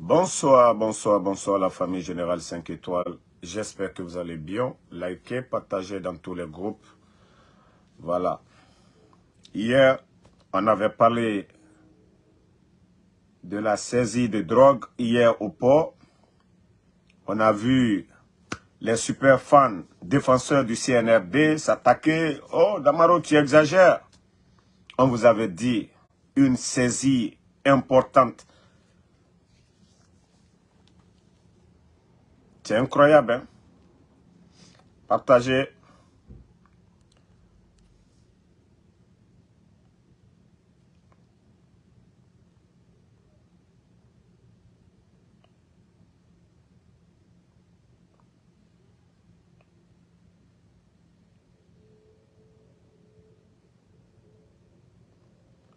Bonsoir, bonsoir, bonsoir la famille Générale 5 étoiles. J'espère que vous allez bien. Likez, partagez dans tous les groupes. Voilà. Hier, on avait parlé de la saisie de drogue hier au port. On a vu les super fans défenseurs du CNRD s'attaquer. Oh, Damaro, tu exagères. On vous avait dit une saisie importante. C'est incroyable, hein? Partagez.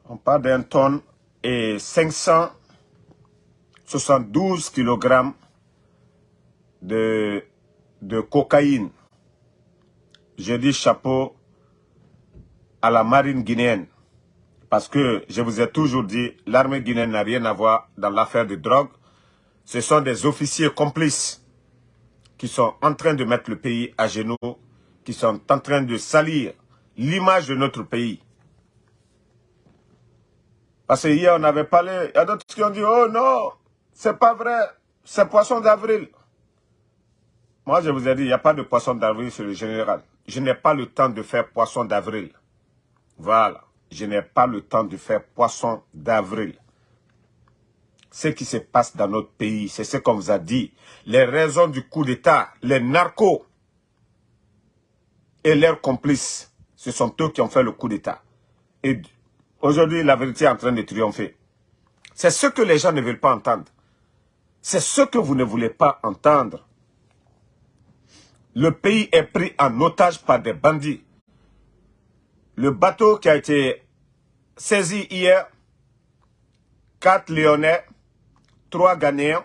On parle d'un tonne et 572 kg de, de cocaïne. Je dis chapeau à la marine guinéenne. Parce que je vous ai toujours dit, l'armée guinéenne n'a rien à voir dans l'affaire de drogue. Ce sont des officiers complices qui sont en train de mettre le pays à genoux, qui sont en train de salir l'image de notre pays. Parce que hier, on avait parlé, il y a d'autres qui ont dit, oh non, c'est pas vrai, c'est poisson d'avril. Moi, je vous ai dit, il n'y a pas de poisson d'avril sur le général. Je n'ai pas le temps de faire poisson d'avril. Voilà. Je n'ai pas le temps de faire poisson d'avril. Ce qui se passe dans notre pays, c'est ce qu'on vous a dit. Les raisons du coup d'État, les narcos et leurs complices, ce sont eux qui ont fait le coup d'État. Et aujourd'hui, la vérité est en train de triompher. C'est ce que les gens ne veulent pas entendre. C'est ce que vous ne voulez pas entendre. Le pays est pris en otage par des bandits. Le bateau qui a été saisi hier, quatre Lyonnais, trois Ghanéens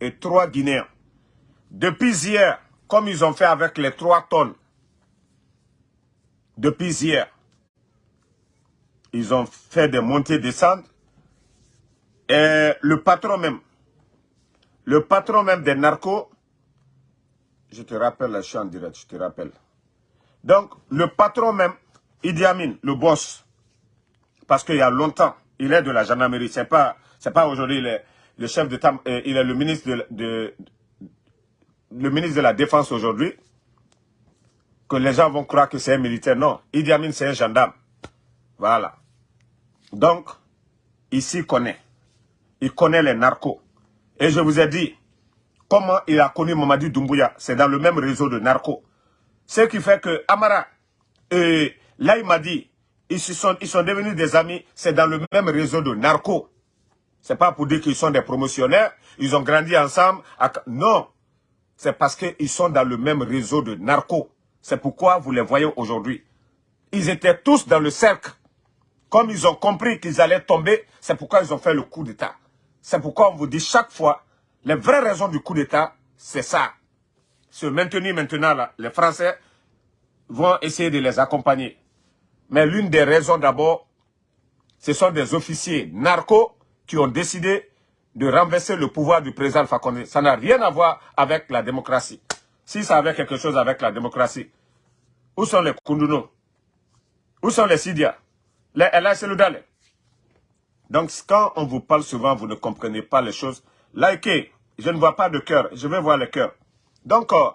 et trois Guinéens. Depuis hier, comme ils ont fait avec les trois tonnes, depuis hier, ils ont fait des montées-descentes. Et le patron même, le patron même des narcos, je te rappelle, je suis en direct, je te rappelle. Donc, le patron même, Idi Amin, le boss, parce qu'il y a longtemps, il est de la gendarmerie, c'est pas, c'est pas aujourd'hui le, chef d'État, euh, il est le ministre de, le ministre de la Défense aujourd'hui, que les gens vont croire que c'est un militaire. Non, Idi Amin, c'est un gendarme. Voilà. Donc, ici, il connaît. Il connaît les narcos. Et je vous ai dit, Comment il a connu Mamadi Doumbouya? C'est dans le même réseau de narcos. Ce qui fait que Amara, et là il m'a dit, ils, sont, ils sont devenus des amis, c'est dans le même réseau de narcos. C'est pas pour dire qu'ils sont des promotionnaires, ils ont grandi ensemble. Non, c'est parce qu'ils sont dans le même réseau de narcos. C'est pourquoi vous les voyez aujourd'hui. Ils étaient tous dans le cercle. Comme ils ont compris qu'ils allaient tomber, c'est pourquoi ils ont fait le coup d'État. C'est pourquoi on vous dit chaque fois, les vraies raisons du coup d'État, c'est ça. Se maintenir maintenant, les Français vont essayer de les accompagner. Mais l'une des raisons d'abord, ce sont des officiers narcos qui ont décidé de renverser le pouvoir du président Fakonde. Ça n'a rien à voir avec la démocratie. Si ça avait quelque chose avec la démocratie, où sont les Kunduno? Où sont les Sidia? Les Ella Donc quand on vous parle souvent, vous ne comprenez pas les choses likez. Je ne vois pas de cœur. Je vais voir le cœur. Donc, euh,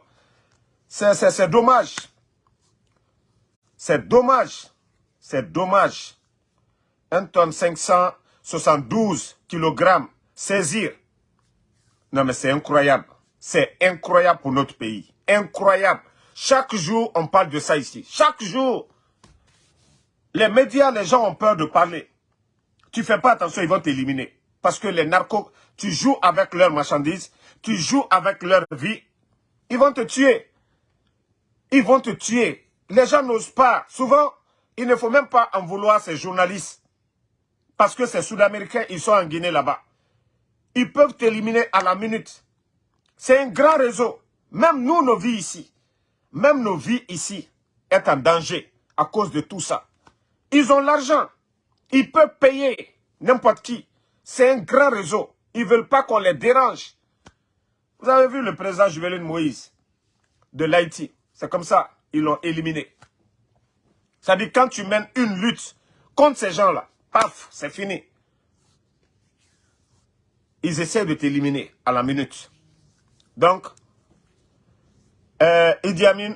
c'est dommage. C'est dommage. C'est dommage. 1 tonne 572 kg saisir. Non, mais c'est incroyable. C'est incroyable pour notre pays. Incroyable. Chaque jour, on parle de ça ici. Chaque jour. Les médias, les gens ont peur de parler. Tu fais pas attention, ils vont t'éliminer. Parce que les narcos, tu joues avec leurs marchandises, tu joues avec leur vie, ils vont te tuer. Ils vont te tuer. Les gens n'osent pas. Souvent, il ne faut même pas en vouloir ces journalistes. Parce que ces Sud-Américains, ils sont en Guinée là-bas. Ils peuvent t'éliminer à la minute. C'est un grand réseau. Même nous, nos vies ici, même nos vies ici, est en danger à cause de tout ça. Ils ont l'argent. Ils peuvent payer n'importe qui. C'est un grand réseau. Ils ne veulent pas qu'on les dérange. Vous avez vu le président Juveline Moïse de l'Haïti? C'est comme ça, ils l'ont éliminé. Dit quand tu mènes une lutte contre ces gens-là, paf, c'est fini. Ils essaient de t'éliminer à la minute. Donc, euh, Idi Amin,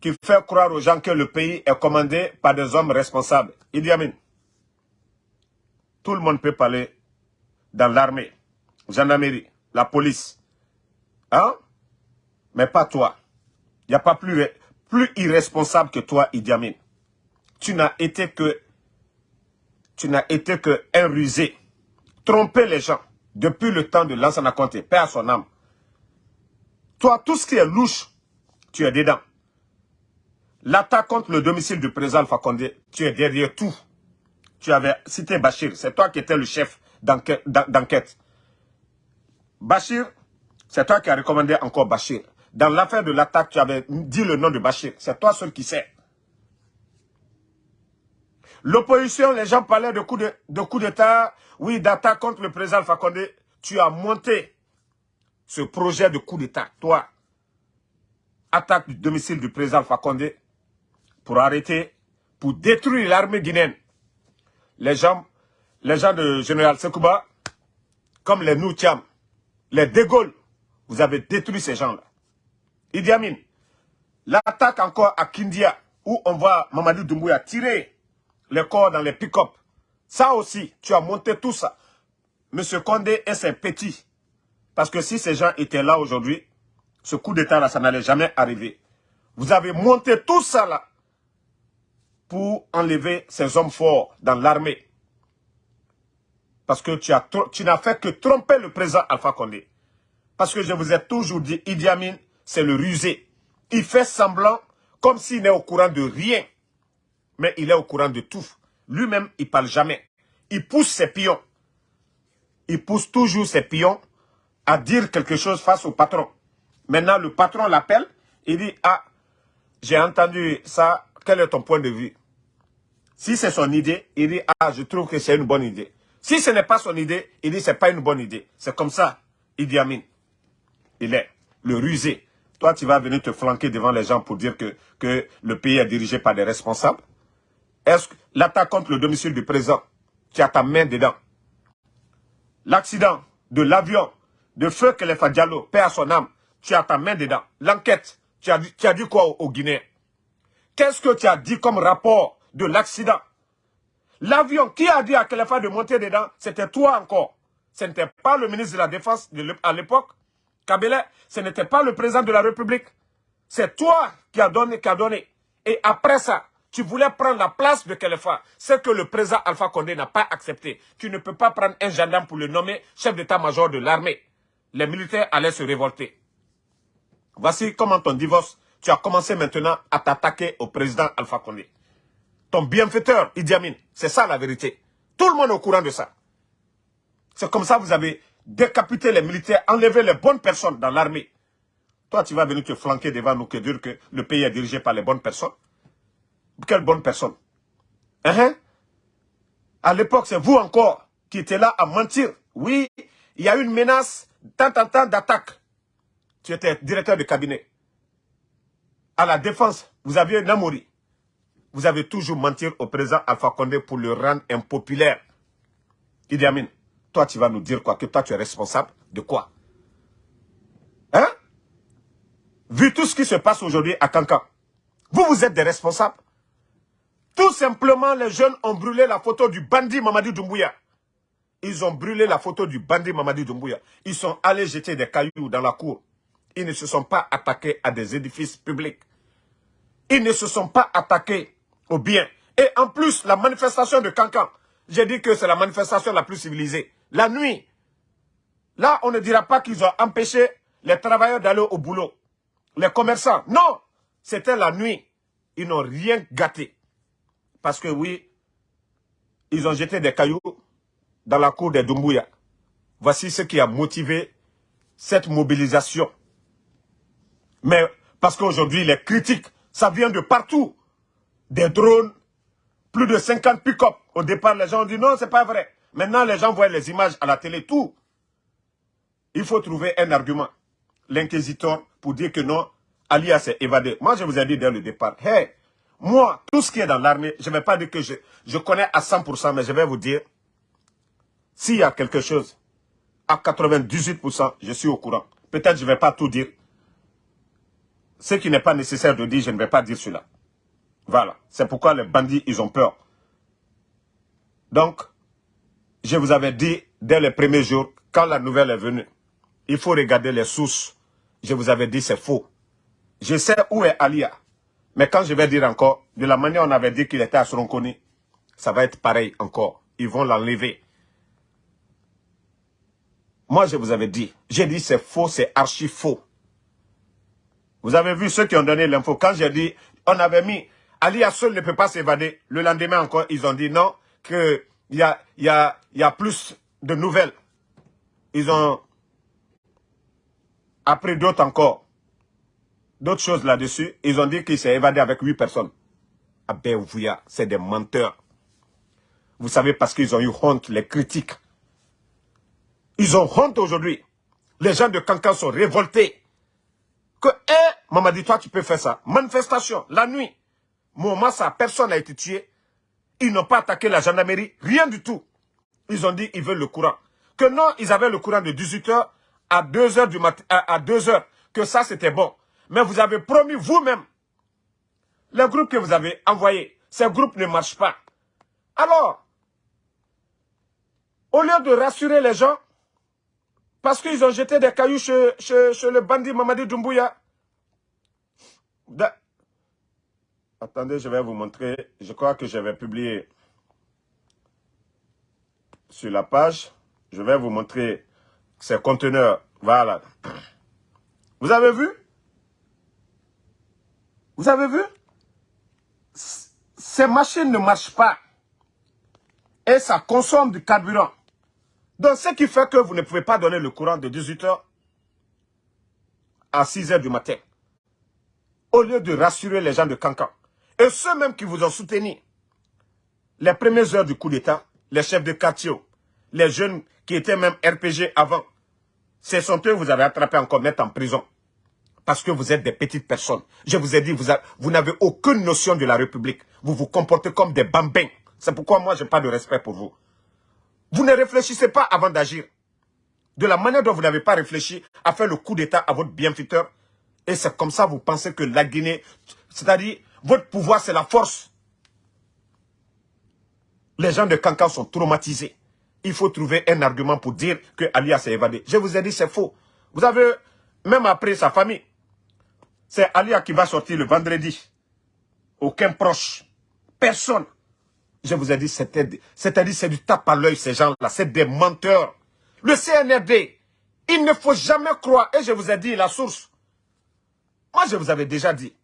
qui fait croire aux gens que le pays est commandé par des hommes responsables. Idi Amin, tout le monde peut parler dans l'armée, gendarmerie, la police. Hein? Mais pas toi. Il n'y a pas plus, irresponsable que toi, Idi Amin. Tu n'as été que tu n'as été que un rusé. Tromper les gens depuis le temps de Lansana Conté, Père à son âme. Toi, tout ce qui est louche, tu es dedans. L'attaque contre le domicile du président Condé, tu es derrière tout. Tu avais cité Bachir, c'est toi qui étais le chef d'enquête. Bachir, c'est toi qui as recommandé encore Bachir. Dans l'affaire de l'attaque, tu avais dit le nom de Bachir. C'est toi seul qui sais. L'opposition, les gens parlaient de coup d'état, oui, d'attaque contre le président Condé. Tu as monté ce projet de coup d'état, toi, attaque du domicile du président Condé, pour arrêter, pour détruire l'armée guinéenne. Les gens, les gens de Général Sekouba, comme les Noutiam, les De Gaulle, vous avez détruit ces gens-là. Idi Amin, l'attaque encore à Kindia, où on voit Mamadou Doumbouya tirer les corps dans les pick-up. Ça aussi, tu as monté tout ça. Monsieur Condé et ses petits. Parce que si ces gens étaient là aujourd'hui, ce coup d'état-là, ça n'allait jamais arriver. Vous avez monté tout ça là pour enlever ces hommes forts dans l'armée. Parce que tu n'as fait que tromper le président Alpha Condé. Parce que je vous ai toujours dit, Idi Amin, c'est le rusé. Il fait semblant comme s'il n'est au courant de rien. Mais il est au courant de tout. Lui-même, il ne parle jamais. Il pousse ses pions. Il pousse toujours ses pions à dire quelque chose face au patron. Maintenant, le patron l'appelle, il dit, ah, j'ai entendu ça, quel est ton point de vue? Si c'est son idée, il dit, ah, je trouve que c'est une bonne idée. Si ce n'est pas son idée, il dit, c'est pas une bonne idée. C'est comme ça, il dit Amin. Il est le rusé. Toi, tu vas venir te flanquer devant les gens pour dire que, que le pays est dirigé par des responsables. Est-ce que l'attaque contre le domicile du président, tu as ta main dedans L'accident de l'avion de feu que les Diallo, paix à son âme, tu as ta main dedans. L'enquête, tu as, tu as dit quoi aux, Guinéens Qu'est-ce que tu as dit comme rapport de l'accident? L'avion, qui a dit à Kelefa de monter dedans C'était toi encore. Ce n'était pas le ministre de la Défense à l'époque. Kabila, ce n'était pas le président de la République. C'est toi qui as donné, qui a donné. Et après ça, tu voulais prendre la place de Kelefa. Ce que le président Alpha Condé n'a pas accepté. Tu ne peux pas prendre un gendarme pour le nommer chef d'état-major de l'armée. Les militaires allaient se révolter. Voici comment ton divorce, tu as commencé maintenant à t'attaquer au président Alpha Condé. Bienfaiteur, Idi Amin, c'est ça la vérité. Tout le monde est au courant de ça. C'est comme ça que vous avez décapité les militaires, enlevé les bonnes personnes dans l'armée. Toi, tu vas venir te flanquer devant nous que dire que le pays est dirigé par les bonnes personnes. Quelles bonnes personnes? Hein? À l'époque, c'est vous encore qui étiez là à mentir. Oui, il y a une menace, tant, tant, tant d'attaques. Tu étais directeur de cabinet. À la défense, vous aviez Namori. Vous avez toujours menti au président Alpha Condé pour le rendre impopulaire. Idi Amin, toi tu vas nous dire quoi? Que toi tu es responsable de quoi? Hein? Vu tout ce qui se passe aujourd'hui à Cancan, vous vous êtes des responsables tout simplement, les jeunes ont brûlé la photo du bandit Mamadi Doumbouya. Ils ont brûlé la photo du bandit Mamadi Doumbouya. Ils sont allés jeter des cailloux dans la cour. Ils ne se sont pas attaqués à des édifices publics. Ils ne se sont pas attaqués aux biens. Et en plus, la manifestation de Cancan, j'ai dit que c'est la manifestation la plus civilisée. La nuit, là, on ne dira pas qu'ils ont empêché les travailleurs d'aller au boulot. Les commerçants, non, c'était la nuit. Ils n'ont rien gâté. Parce que oui, ils ont jeté des cailloux dans la cour des Dumbuya. Voici ce qui a motivé cette mobilisation. Mais parce qu'aujourd'hui, les critiques, ça vient de partout. Des drones, plus de 50 pick-up. Au départ, les gens ont dit non, c'est pas vrai. Maintenant, les gens voient les images à la télé, tout. Il faut trouver un argument. L'inquisiteur pour dire que non, Alia s'est évadé. Moi, je vous ai dit dès le départ, hey, moi, tout ce qui est dans l'armée, je ne vais pas dire que je, je connais à 100%, mais je vais vous dire, s'il y a quelque chose, à 98%, je suis au courant. Peut-être je ne vais pas tout dire. Ce qui n'est pas nécessaire de dire, je ne vais pas dire cela. Voilà. C'est pourquoi les bandits, ils ont peur. Donc, je vous avais dit dès les premiers jours, quand la nouvelle est venue, il faut regarder les sources. Je vous avais dit, c'est faux. Je sais où est Alia. Mais quand je vais dire encore, de la manière on avait dit qu'il était à Soronkoni, ça va être pareil encore. Ils vont l'enlever. Moi, je vous avais dit, j'ai dit c'est faux, c'est archi faux. Vous avez vu ceux qui ont donné l'info. Quand j'ai dit, on avait mis, Alia seul ne peut pas s'évader. Le lendemain encore, ils ont dit non, qu'il y a, plus de nouvelles. Ils ont appris d'autres encore. D'autres choses là-dessus. Ils ont dit qu'il s'est évadé avec huit personnes. Ah ben, c'est des menteurs. Vous savez, parce qu'ils ont eu honte, les critiques. Ils ont honte aujourd'hui. Les gens de Cancan sont révoltés. Que, eh, maman dit, toi, tu peux faire ça. Manifestation, la nuit. Moment, ça, personne n'a été tué. Ils n'ont pas attaqué la gendarmerie, rien du tout. Ils ont dit, ils veulent le courant. Que non, ils avaient le courant de 18h à 2h du matin, à 2h. Que ça, c'était bon. Mais vous avez promis vous-même, les groupes que vous avez envoyés, ces groupes ne marchent pas. Alors, au lieu de rassurer les gens, parce qu'ils ont jeté des cailloux chez, le bandit Mamadi Doumbouya. Attendez, je vais vous montrer. Je crois que je vais publier sur la page. Je vais vous montrer ces conteneurs. Voilà. Vous avez vu? Vous avez vu? Ces machines ne marchent pas. Et ça consomme du carburant. Donc, ce qui fait que vous ne pouvez pas donner le courant de 18h à 6h du matin. Au lieu de rassurer les gens de Cancan. Et ceux même qui vous ont soutenu, les premières heures du coup d'État, les chefs de quartier, les jeunes qui étaient même RPG avant, ce sont eux que vous avez attrapé encore mettre en prison. Parce que vous êtes des petites personnes. Je vous ai dit, vous, vous n'avez aucune notion de la République. Vous vous comportez comme des bambins. C'est pourquoi moi, je n'ai pas de respect pour vous. Vous ne réfléchissez pas avant d'agir. De la manière dont vous n'avez pas réfléchi à faire le coup d'État à votre bienfaiteur. Et c'est comme ça que vous pensez que la Guinée, c'est-à-dire votre pouvoir c'est la force. Les gens de Cancan sont traumatisés. Il faut trouver un argument pour dire que Alia s'est évadé. Je vous ai dit c'est faux. Vous avez, même après sa famille, c'est Alia qui va sortir le vendredi. Aucun proche. Personne. Je vous ai dit, c'est-à-dire c'est du tape à l'œil, ces gens-là. C'est des menteurs. Le CNRD, il ne faut jamais croire. Et je vous ai dit la source. Moi, je vous avais déjà dit.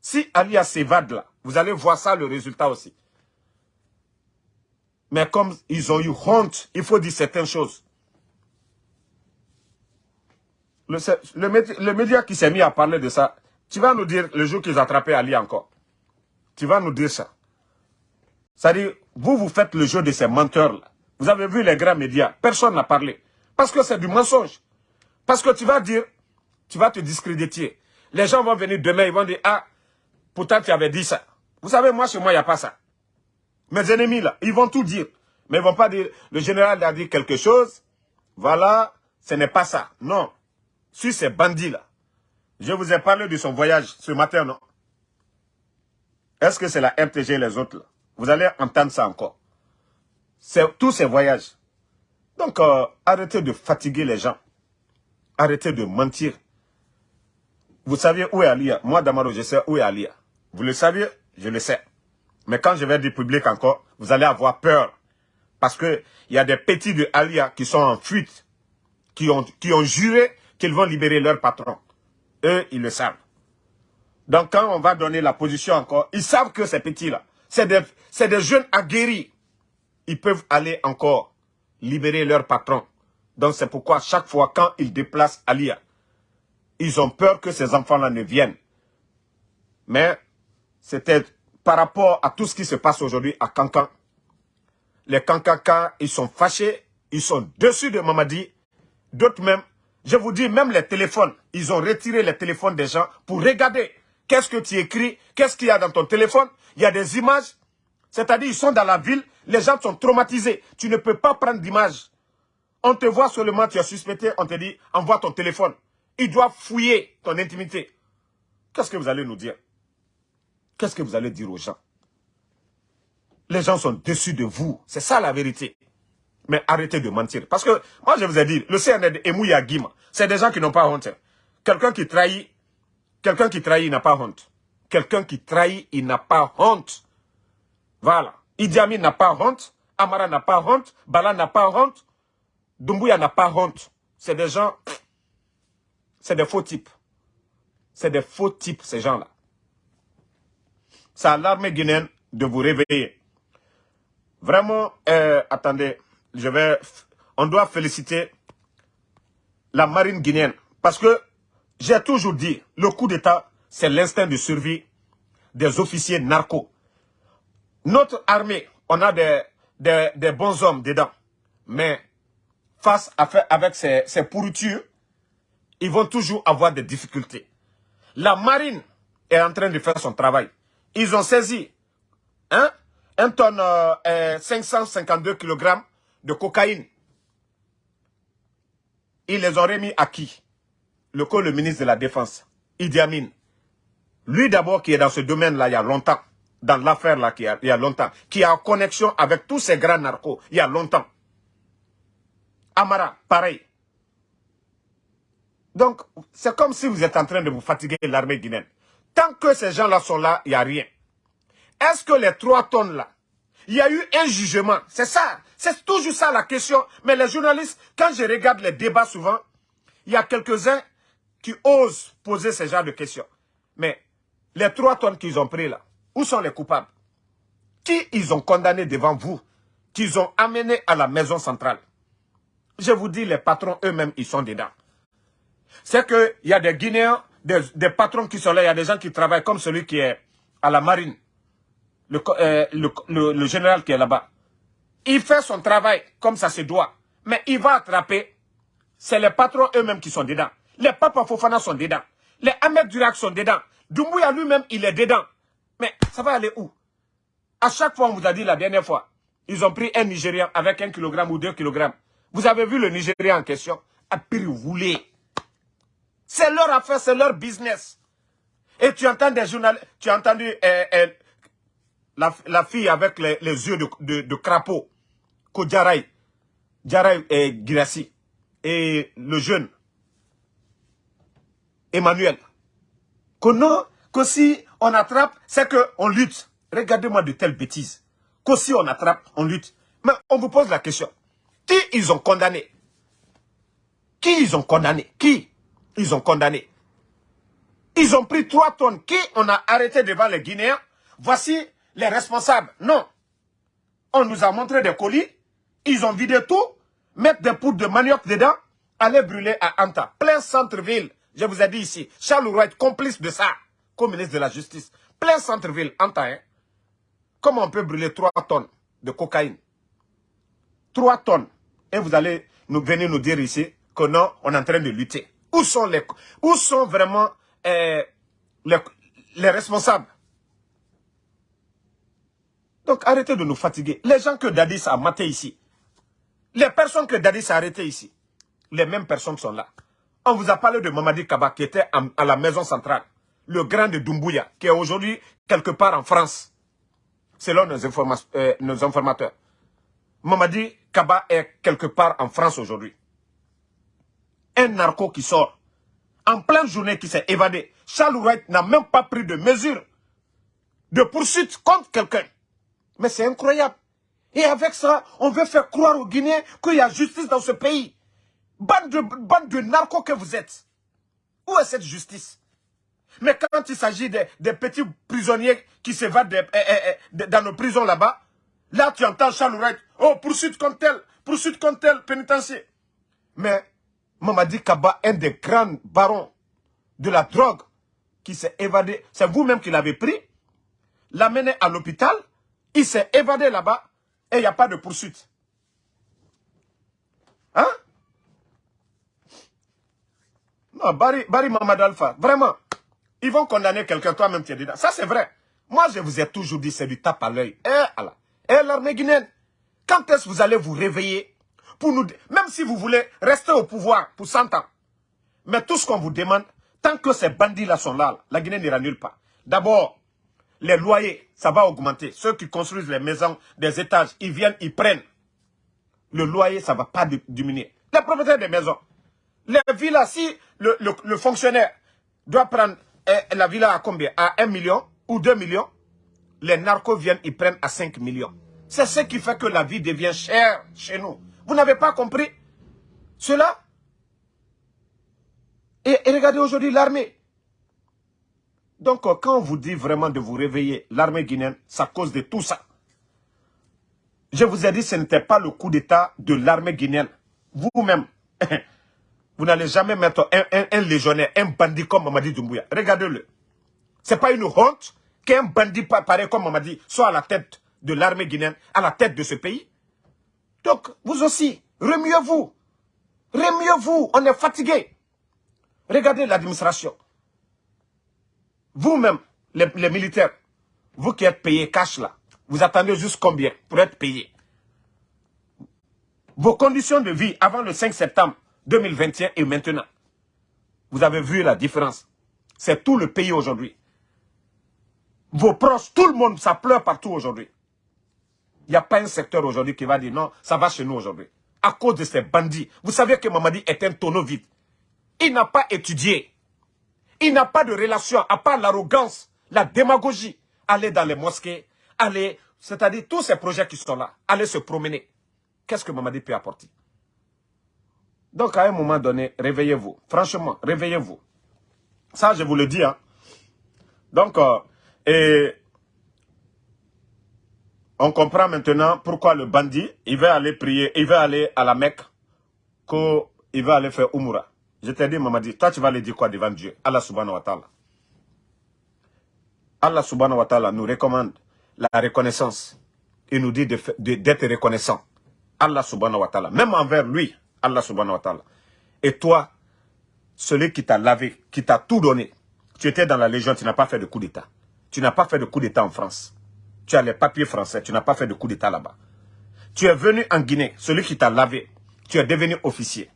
Si Alia s'évade là, vous allez voir ça, le résultat aussi. Mais comme ils ont eu honte, il faut dire certaines choses. Le, le, média qui s'est mis à parler de ça, tu vas nous dire le jour qu'ils ont attrapé Ali encore. Tu vas nous dire ça. C'est-à-dire, vous, vous faites le jeu de ces menteurs-là. Vous avez vu les grands médias, personne n'a parlé. Parce que c'est du mensonge. Parce que tu vas dire, tu vas te discréditer. Les gens vont venir demain, ils vont dire, ah, pourtant tu avais dit ça. Vous savez, moi, chez moi, il n'y a pas ça. Mes ennemis, là, ils vont tout dire. Mais ils ne vont pas dire, le général a dit quelque chose, voilà, ce n'est pas ça. Non. Sur ces bandits-là, je vous ai parlé de son voyage ce matin, non? Est-ce que c'est la RTG et les autres, là? Vous allez entendre ça encore. C'est tous ces voyages. Donc, euh, arrêtez de fatiguer les gens. Arrêtez de mentir. Vous saviez où est Alia? Moi, Damaro, je sais où est Alia. Vous le saviez Je le sais. Mais quand je vais dire public encore, vous allez avoir peur. Parce qu'il y a des petits de Alia qui sont en fuite, qui ont, qui ont juré qu'ils vont libérer leur patron. Eux, ils le savent. Donc quand on va donner la position encore, ils savent que ces petits-là, c'est des, jeunes aguerris. Ils peuvent aller encore libérer leur patron. Donc c'est pourquoi chaque fois quand ils déplacent Alia, ils ont peur que ces enfants-là ne viennent. Mais c'était par rapport à tout ce qui se passe aujourd'hui à Cancan. les Kankaka, ils sont fâchés, ils sont dessus de Mamadi. D'autres même, je vous dis, même les téléphones, ils ont retiré les téléphones des gens pour regarder qu'est-ce que tu écris, qu'est-ce qu'il y a dans ton téléphone? Il y a des images, c'est-à-dire ils sont dans la ville, les gens sont traumatisés. Tu ne peux pas prendre d'image. On te voit seulement, tu as suspecté, on te dit, envoie ton téléphone. Ils doivent fouiller ton intimité. Qu'est-ce que vous allez nous dire? Qu'est-ce que vous allez dire aux gens? Les gens sont déçus de vous. C'est ça la vérité. Mais arrêtez de mentir. Parce que, moi je vous ai dit, le CND et Mouya Guima, c'est des gens qui n'ont pas honte. Quelqu'un qui trahit, quelqu'un qui trahit, il n'a pas honte. Quelqu'un qui trahit, il n'a pas honte. Voilà. Idi Amin n'a pas honte. Amara n'a pas honte. Bala n'a pas honte. Dumbuya n'a pas honte. C'est des gens... C'est des faux types. C'est des faux types, ces gens-là. C'est à l'armée guinéenne de vous réveiller. Vraiment, euh, attendez, je vais... On doit féliciter la marine guinéenne. Parce que j'ai toujours dit, le coup d'État, c'est l'instinct de survie des officiers narcos. Notre armée, on a des, des, bons hommes dedans. Mais face à faire avec ces, ces pourritures, ils vont toujours avoir des difficultés. La marine est en train de faire son travail. Ils ont saisi hein, un tonne 552 euh, kg de cocaïne. Ils les ont remis à qui? Le, le ministre de la Défense, Idi Amin. Lui d'abord qui est dans ce domaine-là il y a longtemps dans l'affaire là il y, a, longtemps, qui a en connexion avec tous ces grands narcos il y a longtemps. Amara, pareil. Donc, c'est comme si vous êtes en train de vous fatiguer l'armée guinéenne. Tant que ces gens-là sont là, il n'y a rien. Est-ce que les trois tonnes là, il y a eu un jugement? C'est ça, c'est toujours ça la question. Mais les journalistes, quand je regarde les débats souvent, il y a quelques-uns qui osent poser ce genre de questions. Mais les trois tonnes qu'ils ont pris là, où sont les coupables? Qui ils ont condamné devant vous Qu'ils ont amené à la maison centrale? Je vous dis, les patrons eux-mêmes, ils sont dedans. C'est qu'il y a des Guinéens, des, patrons qui sont là, il y a des gens qui travaillent comme celui qui est à la marine. Le, euh, le général qui est là-bas. Il fait son travail comme ça se doit. Mais il va attraper, c'est les patrons eux-mêmes qui sont dedans. Les Papa Fofana sont dedans. Les Ahmed Durak sont dedans. Doumbouya lui-même, il est dedans. Mais ça va aller où? À chaque fois, on vous a dit la dernière fois, ils ont pris un Nigérian avec un kilogramme ou deux kilogrammes. Vous avez vu le Nigérian en question? À prix voulez. C'est leur affaire, c'est leur business. Et tu entends des journalistes, tu as entendu euh, euh, la, fille avec les, yeux de, de, crapaud, Kodjaray, Djaray et Girassi, et le jeune, Emmanuel. Que non, que si on attrape, c'est qu'on lutte. Regardez-moi de telles bêtises. Que si on attrape, on lutte. Mais on vous pose la question. Qui ils ont condamné? Qui ils ont condamné? Qui? Ils ont condamné Ils ont pris trois tonnes. Qui on a arrêté devant les Guinéens? Voici les responsables. Non. On nous a montré des colis. Ils ont vidé tout. Mettre des poudres de manioc dedans. Aller brûler à Anta. Plein centre-ville. Je vous ai dit ici. Charles Wright, complice de ça ministre de la Justice, plein centre-ville, en temps, comment on peut brûler 3 tonnes de cocaïne? 3 tonnes. Et vous allez nous venir nous dire ici que non, on est en train de lutter. Où sont, les, où sont vraiment euh, les, responsables? Donc arrêtez de nous fatiguer. Les gens que Dadis a maté ici, les personnes que Dadis a arrêtées ici, les mêmes personnes sont là. On vous a parlé de Mamadi Kaba qui était à la maison centrale le grand de Dumbuya, qui est aujourd'hui quelque part en France, selon nos, euh, nos informateurs. Mamadi Kaba est quelque part en France aujourd'hui. Un narco qui sort, en pleine journée qui s'est évadé. Charles Wright n'a même pas pris de mesures de poursuite contre quelqu'un. Mais c'est incroyable. Et avec ça, on veut faire croire aux Guinéens qu'il y a justice dans ce pays. Bande de, bande de narcos que vous êtes. Où est cette justice? Mais quand il s'agit des, petits prisonniers qui s'évadent eh, eh, eh, dans nos prisons là-bas, là tu entends Charles Wright, oh poursuite contre tel, poursuite contre tel pénitencier. Mais Mamadi Kaba, un des grands barons de la drogue qui s'est évadé, c'est vous-même qui l'avez pris, l'a mené à l'hôpital, il s'est évadé là-bas, Et il n'y a pas de poursuite. Hein? Non, Barry, Barry Mamad Alpha, vraiment, ils vont condamner quelqu'un, toi-même tu es dedans. Ça c'est vrai. Moi je vous ai toujours dit, c'est du tape à l'œil. Eh. Eh, l'armée guinéenne, quand est-ce que vous allez vous réveiller Même si vous voulez rester au pouvoir pour 100 ans. Mais tout ce qu'on vous demande, tant que ces bandits-là sont là, la Guinée n'ira nulle part. D'abord, les loyers, ça va augmenter. Ceux qui construisent les maisons, des étages, ils viennent, ils prennent. Le loyer, ça ne va pas diminuer. Les propriétaires des maisons. Les villas, si le, fonctionnaire doit prendre eh, la villa à combien? À 1 million ou 2 millions? Les narcos viennent, ils prennent à 5 millions. C'est ce qui fait que la vie devient chère chez nous. Vous n'avez pas compris cela et regardez aujourd'hui l'armée. Donc, euh, quand on vous dit vraiment de vous réveiller, l'armée guinéenne, c'est à cause de tout ça. Je vous ai dit, ce n'était pas le coup d'État de l'armée guinéenne. Vous-même, vous n'allez jamais mettre un, légionnaire, un bandit comme Mamadi Doumbouya. Regardez-le. Ce n'est pas une honte qu'un bandit pareil comme Mamadi soit à la tête de l'armée guinéenne, à la tête de ce pays. Donc, vous aussi, remuez-vous. Remuez-vous, on est fatigué. Regardez l'administration. Vous-même, les, militaires, vous qui êtes payés cash là, vous attendez juste combien pour être payé Vos conditions de vie avant le 5 septembre 2021 et maintenant, vous avez vu la différence. C'est tout le pays aujourd'hui. Vos proches, tout le monde, ça pleure partout aujourd'hui. Il n'y a pas un secteur aujourd'hui qui va dire non, ça va chez nous aujourd'hui. À cause de ces bandits. Vous savez que Mamadi est un tonneau vide. Il n'a pas étudié. Il n'a pas de relation, à part l'arrogance, la démagogie. Aller dans les mosquées, aller, c'est-à-dire tous ces projets qui sont là, aller se promener. Qu'est-ce que Mamadi peut apporter? Donc à un moment donné, réveillez-vous. Franchement, réveillez-vous. Ça, je vous le dis. Hein. Donc, euh, et on comprend maintenant pourquoi le bandit, il va aller prier, il va aller à la Mecque, qu'il va aller faire Umura. Je t'ai dit, Mamadi, toi tu vas aller dire quoi devant Dieu? Allah subhanahu wa ta'ala. Allah subhanahu wa ta'ala nous recommande la reconnaissance. Il nous dit d'être reconnaissant. Allah subhanahu wa ta'ala. Même envers lui, Allah subhanahu wa ta'ala. Et toi, celui qui t'a lavé, qui t'a tout donné, tu étais dans la Légion, tu n'as pas fait de coup d'État. Tu n'as pas fait de coup d'État en France. Tu as les papiers français, tu n'as pas fait de coup d'État là-bas. Tu es venu en Guinée, celui qui t'a lavé, tu es devenu officier.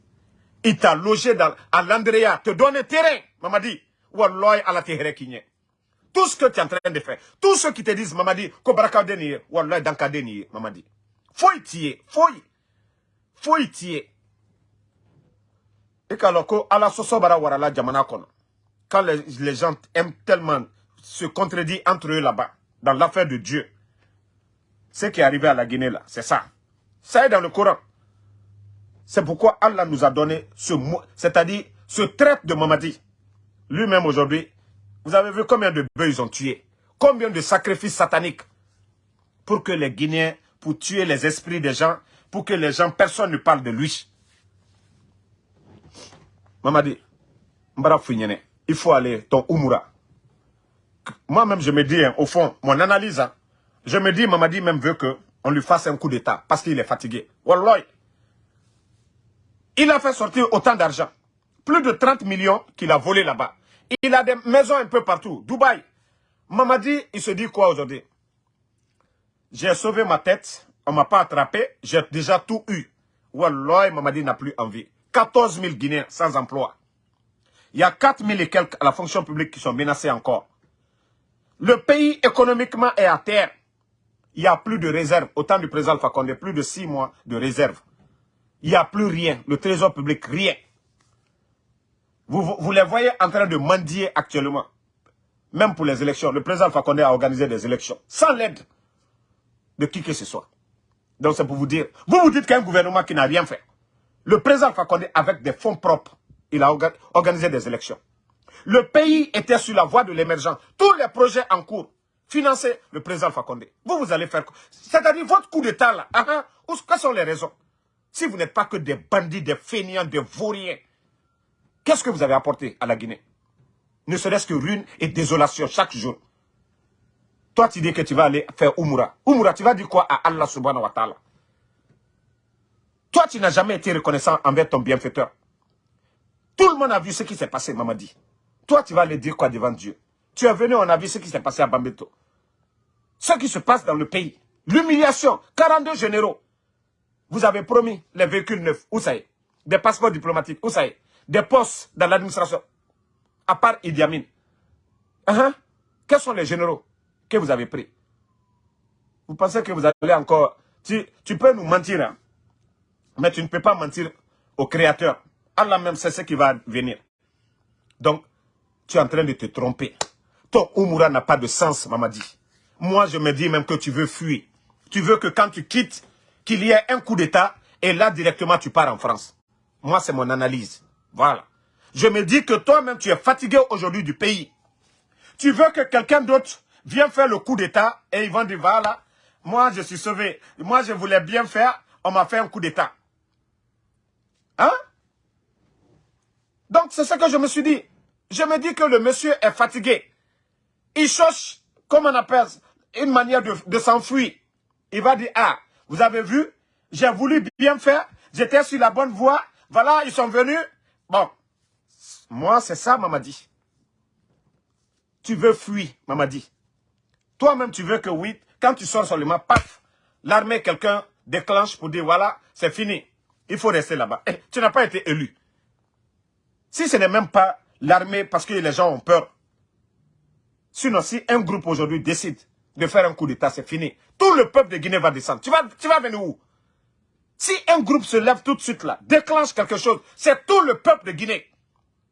Il t'a logé dans, à l'Andrea, te donne terrain. Maman dit, Wallah ala kinye. Tout ce que tu es en train de faire, tous ceux qui te disent, maman dit, ko baraka deni, Wallah danka deni, maman dit. Faut y tirer, faut y, faut y. Et ala sosobara warala jamana kono. Quand les, les gens aiment tellement se contredire entre eux là-bas, dans l'affaire de Dieu. Ce qui est arrivé à la Guinée là, c'est ça. Ça est dans le Coran. C'est pourquoi Allah nous a donné ce mot, c'est-à-dire ce traite de Mamadi. Lui-même aujourd'hui, vous avez vu combien de bœufs ils ont tués Combien de sacrifices sataniques pour que les Guinéens, pour tuer les esprits des gens, pour que les gens, personne ne parle de lui. Mamadi, il faut aller ton Umura. Moi-même, je me dis, hein, au fond, mon analyse, hein, je me dis, Mamadi même veut qu'on lui fasse un coup d'état parce qu'il est fatigué. Wallah, il a fait sortir autant d'argent. Plus de 30 millions qu'il a volé là-bas. Il a des maisons un peu partout. Dubaï. Mamadi, il se dit quoi aujourd'hui? J'ai sauvé ma tête. On ne m'a pas attrapé. J'ai déjà tout eu. Wallah, Mamadi n'a plus envie. 14 000 Guinéens sans emploi. Il y a 4 000 et quelques à la fonction publique qui sont menacés encore. Le pays économiquement est à terre. Il n'y a plus de réserve. Autant du président Fakonde, plus de 6 mois de réserve. Il n'y a plus rien. Le trésor public, rien. Vous, les voyez en train de mendier actuellement. Même pour les élections. Le président Fakonde a organisé des élections. Sans l'aide de qui que ce soit. Donc c'est pour vous dire. Vous vous dites qu'un gouvernement qui n'a rien fait. Le président Fakonde, avec des fonds propres, il a organisé des élections. Le pays était sur la voie de l'émergence. Tous les projets en cours, financés, le président Fakonde. Vous, vous allez faire... C'est-à-dire votre coup d'État là. Uh -huh, quelles sont les raisons? Si vous n'êtes pas que des bandits, des fainéants, des vauriens, qu'est-ce que vous avez apporté à la Guinée? Ne serait-ce que ruine et désolation chaque jour. Toi, tu dis que tu vas aller faire Umura. Umura, tu vas dire quoi à Allah subhanahu wa ta'ala? Toi, tu n'as jamais été reconnaissant envers ton bienfaiteur. Tout le monde a vu ce qui s'est passé, Mamadi. Toi, tu vas aller dire quoi devant Dieu? Tu es venu, on a vu ce qui s'est passé à Bambeto. Ce qui se passe dans le pays. L'humiliation. 42 généraux. Vous avez promis les véhicules neufs. Où ça est? Des passeports diplomatiques. Où ça est? Des postes dans l'administration. À part Idi Amin. Uh Quels sont les généraux que vous avez pris? Vous pensez que vous allez encore... Tu, tu peux nous mentir, hein? mais tu ne peux pas mentir au Créateur. Allah même sait ce qui va venir. Donc, tu es en train de te tromper. Ton Umura n'a pas de sens, Mamadi. Moi, je me dis même que tu veux fuir. Tu veux que quand tu quittes, qu'il y ait un coup d'État et là, directement, tu pars en France. Moi, c'est mon analyse. Voilà. Je me dis que toi-même, tu es fatigué aujourd'hui du pays. Tu veux que quelqu'un d'autre vienne faire le coup d'État et ils vont dire, voilà, moi, je suis sauvé. Moi, je voulais bien faire, on m'a fait un coup d'État. Hein? Donc, c'est ce que je me suis dit. Je me dis que le monsieur est fatigué. Il cherche, comme on appelle, une manière de, s'enfuir. Il va dire, ah, vous avez vu, j'ai voulu bien faire, j'étais sur la bonne voie, voilà, ils sont venus. Bon, moi, c'est ça, dit. Tu veux fuir, dit. Toi-même, tu veux que oui, quand tu sors seulement, paf, l'armée, quelqu'un déclenche pour dire, voilà, c'est fini. Il faut rester là-bas. Eh, tu n'as pas été élu. Si ce n'est même pas l'armée parce que les gens ont peur. Sinon, si un groupe aujourd'hui décide de faire un coup d'État, c'est fini. Tout le peuple de Guinée va descendre. Tu vas, tu vas venir où? Si un groupe se lève tout de suite là, déclenche quelque chose, c'est tout le peuple de Guinée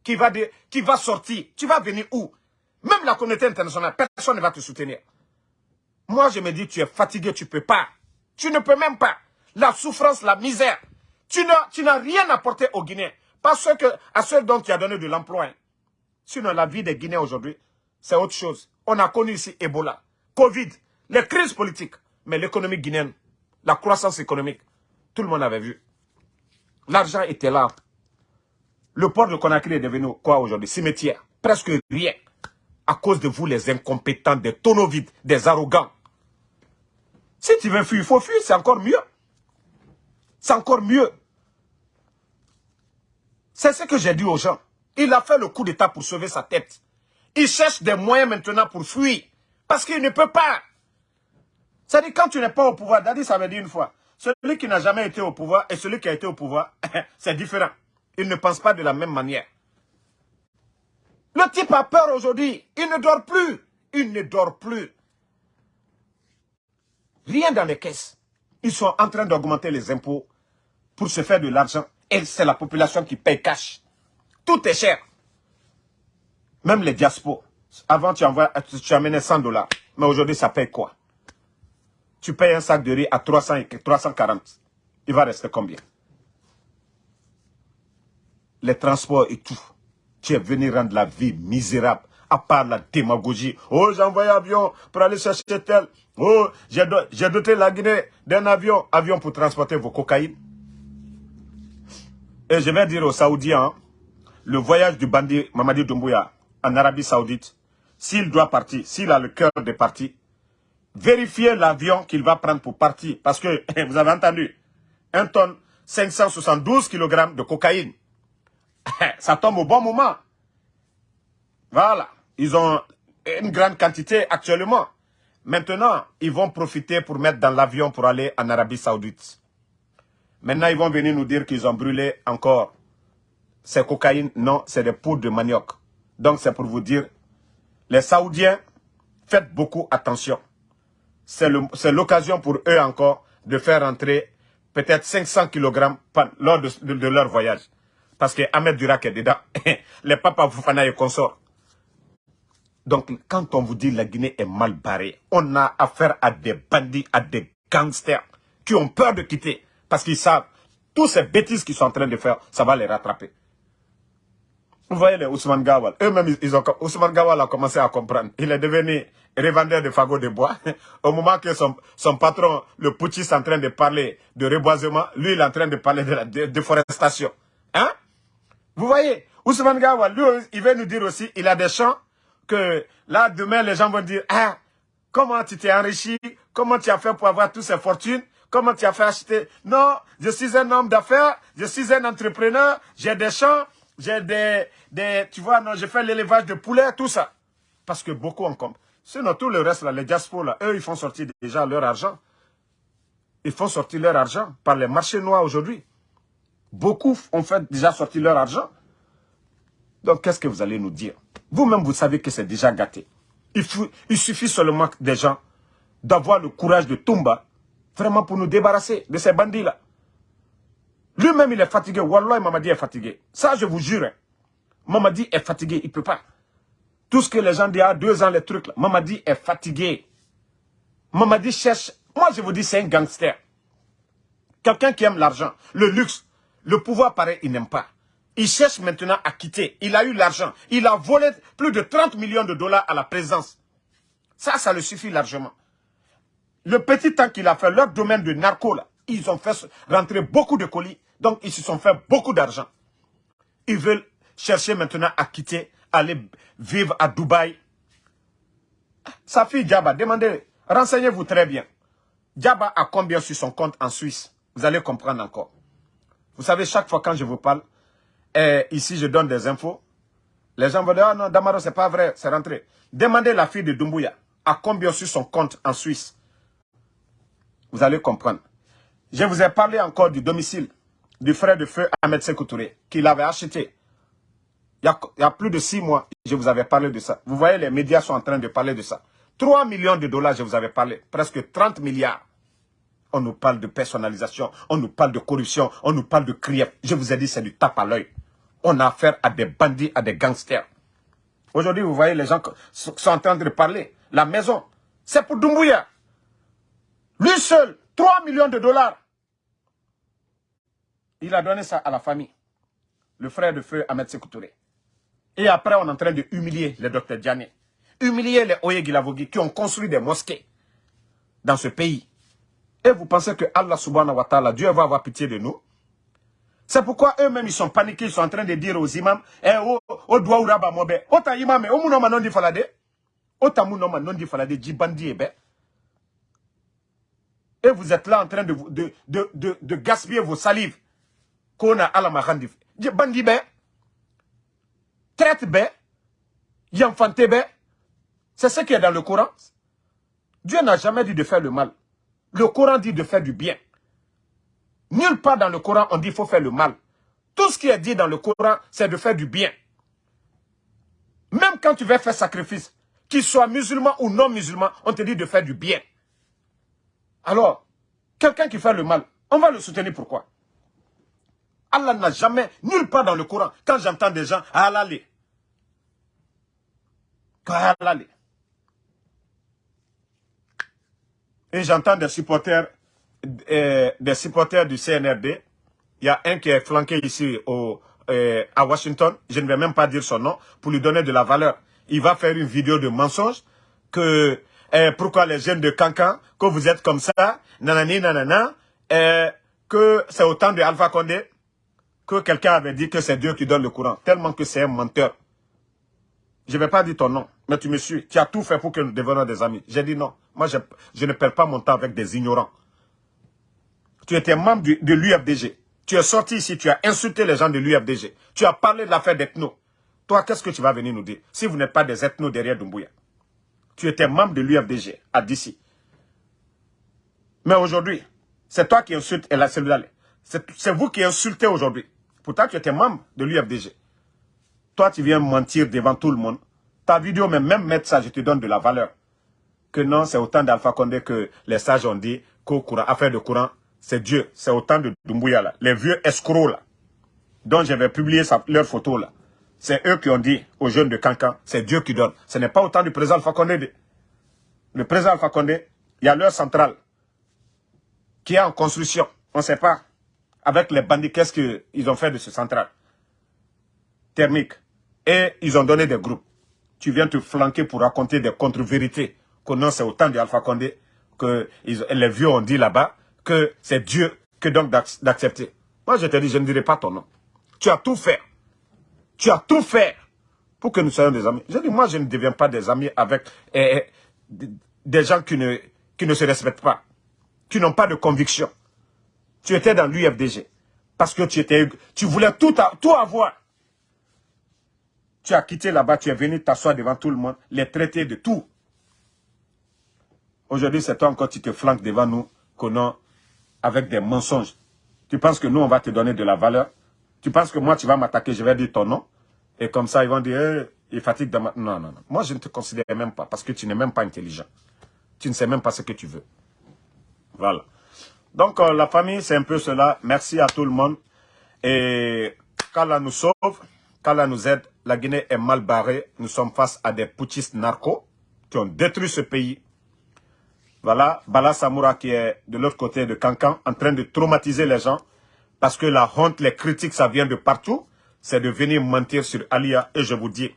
qui va, qui va sortir. Tu vas venir où? Même la communauté internationale, personne ne va te soutenir. Moi, je me dis, tu es fatigué, tu ne peux pas. Tu ne peux même pas. La souffrance, la misère. Tu n'as rien apporté aux Guinéens. Pas que, à ceux dont tu as donné de l'emploi. Hein. Sinon, la vie des Guinéens aujourd'hui, c'est autre chose. On a connu ici Ebola, Covid, les crises politiques. Mais l'économie guinéenne, la croissance économique, tout le monde avait vu. L'argent était là. Le port de Conakry est devenu quoi aujourd'hui? Cimetière. Presque rien. À cause de vous, les incompétents, des tonneaux vides, des arrogants. Si tu veux fuir, il faut fuir, c'est encore mieux. C'est encore mieux. C'est ce que j'ai dit aux gens. Il a fait le coup d'état pour sauver sa tête. Il cherche des moyens maintenant pour fuir. Parce qu'il ne peut pas. C'est-à-dire, quand tu n'es pas au pouvoir, Dadi, ça veut dire une fois, celui qui n'a jamais été au pouvoir et celui qui a été au pouvoir, c'est différent. Il ne pense pas de la même manière. Le type a peur aujourd'hui. Il ne dort plus. Il ne dort plus. Rien dans les caisses. Ils sont en train d'augmenter les impôts pour se faire de l'argent. Et c'est la population qui paye cash. Tout est cher. Même les diaspos. Avant, tu, envoies, tu amenais 100 dollars. Mais aujourd'hui, ça paye quoi? Tu payes un sac de riz à 300 et 340. Il va rester combien? Les transports et tout. Tu es venu rendre la vie misérable. À part la démagogie. Oh, j'ai envoyé un avion pour aller chercher tel. Oh, j'ai doté la Guinée d'un avion. Avion pour transporter vos cocaïnes. Et je vais dire aux Saoudiens, le voyage du bandit Mamadi Doumbouya en Arabie Saoudite, s'il doit partir, s'il a le cœur de partir, vérifiez l'avion qu'il va prendre pour partir. Parce que, vous avez entendu, un tonne, 572 kg de cocaïne. Ça tombe au bon moment. Voilà. Ils ont une grande quantité actuellement. Maintenant, ils vont profiter pour mettre dans l'avion pour aller en Arabie Saoudite. Maintenant, ils vont venir nous dire qu'ils ont brûlé encore. C'est cocaïne Non, c'est des poudres de manioc. Donc, c'est pour vous dire, les Saoudiens, faites beaucoup attention. C'est l'occasion pour eux encore de faire entrer peut-être 500 kg lors de, leur voyage. Parce que Ahmed Durak est dedans. les papas Foufana et consorts. Donc, quand on vous dit la Guinée est mal barrée, on a affaire à des bandits, à des gangsters qui ont peur de quitter. Parce qu'ils savent, toutes ces bêtises qu'ils sont en train de faire, ça va les rattraper. Vous voyez les Ousmane Gawal, eux-mêmes, ils ont, Ousmane Gawal a commencé à comprendre. Il est devenu revendeur de fagots de bois. Au moment que son, son patron, le putschiste, est en train de parler de reboisement, lui, il est en train de parler de la déforestation. Hein? Vous voyez, Ousmane Gawal, lui, il veut nous dire aussi, il a des champs que là, demain, les gens vont dire, ah, comment tu t'es enrichi, comment tu as fait pour avoir toutes ces fortunes, comment tu as fait acheter. Non, je suis un homme d'affaires, je suis un entrepreneur, j'ai des champs, j'ai des, tu vois, non, j'ai fait l'élevage de poulets, tout ça. Parce que beaucoup en compte. Sinon, tout le reste, là, les diasporas, là, eux, ils font sortir déjà leur argent. Ils font sortir leur argent par les marchés noirs aujourd'hui. Beaucoup ont fait déjà sortir leur argent. Donc, qu'est-ce que vous allez nous dire? Vous-même, vous savez que c'est déjà gâté. Il, suffit seulement des gens d'avoir le courage de Tumba, vraiment pour nous débarrasser de ces bandits-là. Lui-même, il est fatigué. Wallah, Mamadi est fatigué. Ça, je vous jure. Hein. Mamadi est fatigué, il ne peut pas. Tout ce que les gens disent, il y a deux ans, les trucs là. Mamadi est fatigué. Mamadi cherche. Moi, je vous dis, c'est un gangster. Quelqu'un qui aime l'argent, le luxe, le pouvoir, pareil, il n'aime pas. Il cherche maintenant à quitter. Il a eu l'argent. Il a volé plus de 30 millions de dollars à la présence. Ça, ça le suffit largement. Le petit temps qu'il a fait, leur domaine de narco, là, ils ont fait rentrer beaucoup de colis. Donc, ils se sont fait beaucoup d'argent. Ils veulent chercher maintenant à quitter aller vivre à Dubaï. Sa fille Djaba, demandez, renseignez-vous très bien. Djaba a combien sur son compte en Suisse? Vous allez comprendre encore. Vous savez, chaque fois quand je vous parle, et ici je donne des infos, les gens vont dire, ah non, Damaro, c'est pas vrai, c'est rentré. Demandez la fille de Dumbuya, à combien sur son compte en Suisse? Vous allez comprendre. Je vous ai parlé encore du domicile du frère de feu Ahmed Sekoutouré, qu'il avait acheté il y, a, plus de six mois, je vous avais parlé de ça. Vous voyez, les médias sont en train de parler de ça. 3 millions de dollars, je vous avais parlé. Presque 30 milliards. On nous parle de personnalisation, on nous parle de corruption, on nous parle de crier. Je vous ai dit, c'est du tape à l'œil. On a affaire à des bandits, à des gangsters. Aujourd'hui, vous voyez, les gens sont en train de parler. La maison, c'est pour Doumbouya. Lui seul, 3 millions de dollars. Il a donné ça à la famille. Le frère de feu Ahmed Sekoutouré. Et après, on est en train de humilier le docteur Diané. Humilier les Oye Gilavogi qui ont construit des mosquées dans ce pays. Et vous pensez que Allah subhanahu wa ta'ala, Dieu va avoir pitié de nous? C'est pourquoi eux-mêmes, ils sont paniqués, ils sont en train de dire aux imams, eh, oh, oh, doit ou mobe, ota imam, oh, mounoma non di falade, ota mounoma non di falade, jibandi ebe. Et vous êtes là en train de, de, de, de, de gaspiller vos salives. Kona ala. Jibandi be traite yanfante bé. C'est ce qui est dans le Coran. Dieu n'a jamais dit de faire le mal. Le Coran dit de faire du bien. Nulle part dans le Coran on dit faut faire le mal. Tout ce qui est dit dans le Coran, c'est de faire du bien. Même quand tu veux faire sacrifice, qu'il soit musulman ou non musulman, on te dit de faire du bien. Alors, quelqu'un qui fait le mal, on va le soutenir pourquoi? Allah n'a jamais, nulle part dans le Coran, quand j'entends des gens, halali. Halali. Et j'entends des supporters, euh, des supporters du CNRD. Il y a un qui est flanqué ici au, euh, à Washington. Je ne vais même pas dire son nom pour lui donner de la valeur. Il va faire une vidéo de mensonge que euh, pourquoi les jeunes de Cancan, que vous êtes comme ça, nanani, nanana, que c'est au temps de Alpha Condé, que quelqu'un avait dit que c'est Dieu qui donne le courant, tellement que c'est un menteur. Je ne vais pas dire ton nom, mais tu me suis. Tu as tout fait pour que nous devenions des amis. J'ai dit non. Moi, je, ne perds pas mon temps avec des ignorants. Tu étais membre de l'UFDG. Tu es sorti ici, tu as insulté les gens de l'UFDG. Tu as parlé de l'affaire d'ethno. Toi, qu'est-ce que tu vas venir nous dire si vous n'êtes pas des ethnos derrière Dumbuya Tu étais membre de l'UFDG à DC. Mais aujourd'hui, c'est toi qui insultes et la cellule. C'est vous qui insultez aujourd'hui. Pourtant, tu étais membre de l'UFDG. Toi, tu viens mentir devant tout le monde. Ta vidéo, mais même mettre ça, je te donne de la valeur. Que non, c'est autant d'Alpha Condé que les sages ont dit qu'au courant, affaire de courant, c'est Dieu. C'est autant de Dumbuya là. Les vieux escrocs là. Dont j'avais publié leur photo là. C'est eux qui ont dit aux jeunes de Cancan, c'est Dieu qui donne. Ce n'est pas autant du président Alpha Condé. Le président Alpha Condé, il y a leur centrale qui est en construction. On ne sait pas avec les bandits, qu'est-ce qu'ils ont fait de ce central thermique? Et ils ont donné des groupes. Tu viens te flanquer pour raconter des contre-vérités. Que non, c'est au temps d'Alpha Condé que les vieux ont dit là-bas que c'est Dieu que donc d'accepter. Moi, je te dis, je ne dirai pas ton nom. Tu as tout fait. Tu as tout fait pour que nous soyons des amis. Je dis, moi, je ne deviens pas des amis avec... Eh, eh, des gens qui ne, qui ne se respectent pas, qui n'ont pas de conviction. Tu étais dans l'UFDG parce que tu, étais, tu voulais tout, avoir. Tu as quitté là-bas, tu es venu t'asseoir devant tout le monde, les traiter de tout. Aujourd'hui, c'est toi encore, tu te flanques devant nous, qu'on avec des mensonges. Tu penses que nous, on va te donner de la valeur? Tu penses que moi, tu vas m'attaquer, je vais dire ton nom? Et comme ça, ils vont dire, eh, il fatigue de ma... Non, non, non. Moi, je ne te considère même pas, parce que tu n'es même pas intelligent. Tu ne sais même pas ce que tu veux. Voilà. Donc, euh, la famille, c'est un peu cela. Merci à tout le monde. Et qu'Allah nous sauve, qu'Allah nous aide. La Guinée est mal barrée. Nous sommes face à des putschistes narcos qui ont détruit ce pays. Voilà, Bala Samoura qui est de l'autre côté de Cancan, en train de traumatiser les gens. Parce que la honte, les critiques, ça vient de partout. C'est de venir mentir sur Alia. Et je vous dis,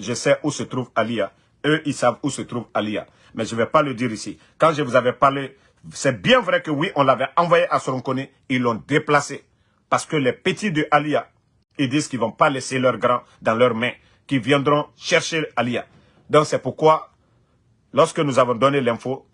je sais où se trouve Alia. Eux, ils savent où se trouve Alia. Mais je ne vais pas le dire ici. Quand je vous avais parlé, c'est bien vrai que oui, on l'avait envoyé à Soronkone. Ils l'ont déplacé. Parce que les petits de Alia, ils disent qu'ils ne vont pas laisser leurs grands dans leurs mains. Qu'ils viendront chercher Alia. Donc c'est pourquoi, lorsque nous avons donné l'info,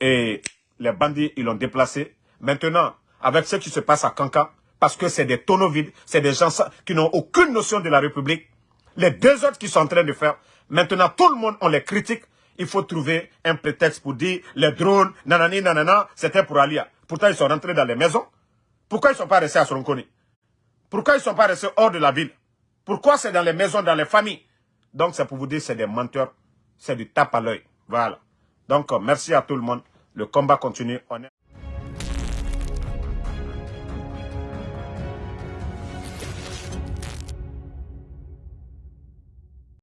et les bandits, ils l'ont déplacé. Maintenant, avec ce qui se passe à Kankan, parce que c'est des tonneaux vides, c'est des gens qui n'ont aucune notion de la République, les deux autres qui sont en train de faire, maintenant tout le monde, on les critique, il faut trouver un prétexte pour dire les drones, nanani, nanana, c'était pour Alia. Pourtant, ils sont rentrés dans les maisons. Pourquoi ils ne sont pas restés à Soronkoni Pourquoi ils ne sont pas restés hors de la ville? Pourquoi c'est dans les maisons, dans les familles? Donc, c'est pour vous dire, c'est des menteurs. C'est du tape à l'œil. Voilà. Donc, merci à tout le monde. Le combat continue.